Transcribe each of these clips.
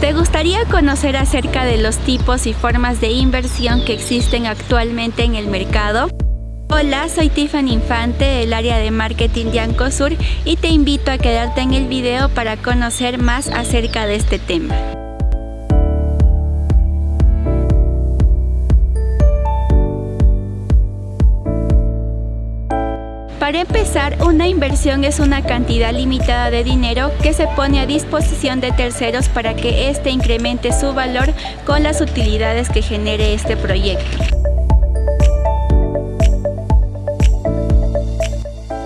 ¿Te gustaría conocer acerca de los tipos y formas de inversión que existen actualmente en el mercado? Hola, soy Tiffany Infante del área de marketing de Ancosur y te invito a quedarte en el video para conocer más acerca de este tema. Para empezar, una inversión es una cantidad limitada de dinero que se pone a disposición de terceros para que éste incremente su valor con las utilidades que genere este proyecto.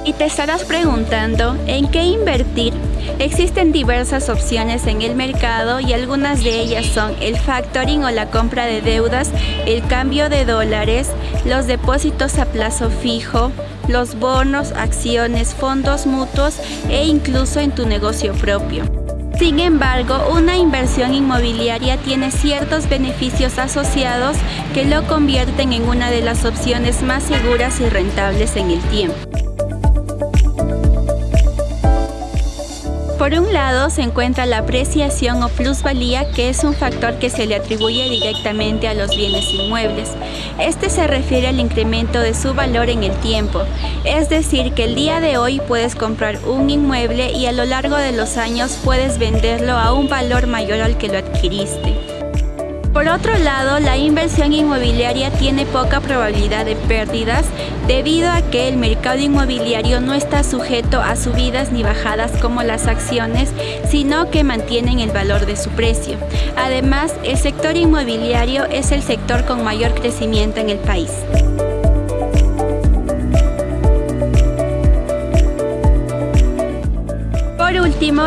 Y te estarás preguntando, ¿en qué invertir? Existen diversas opciones en el mercado y algunas de ellas son el factoring o la compra de deudas, el cambio de dólares, los depósitos a plazo fijo, los bonos, acciones, fondos mutuos e incluso en tu negocio propio. Sin embargo, una inversión inmobiliaria tiene ciertos beneficios asociados que lo convierten en una de las opciones más seguras y rentables en el tiempo. Por un lado se encuentra la apreciación o plusvalía, que es un factor que se le atribuye directamente a los bienes inmuebles. Este se refiere al incremento de su valor en el tiempo, es decir, que el día de hoy puedes comprar un inmueble y a lo largo de los años puedes venderlo a un valor mayor al que lo adquiriste. Por otro lado, la inversión inmobiliaria tiene poca probabilidad de pérdidas debido a que el mercado inmobiliario no está sujeto a subidas ni bajadas como las acciones, sino que mantienen el valor de su precio. Además, el sector inmobiliario es el sector con mayor crecimiento en el país.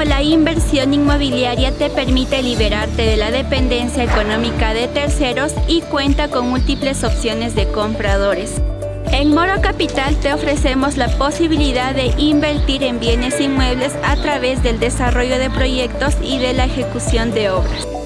La inversión inmobiliaria te permite liberarte de la dependencia económica de terceros y cuenta con múltiples opciones de compradores. En Moro Capital te ofrecemos la posibilidad de invertir en bienes inmuebles a través del desarrollo de proyectos y de la ejecución de obras.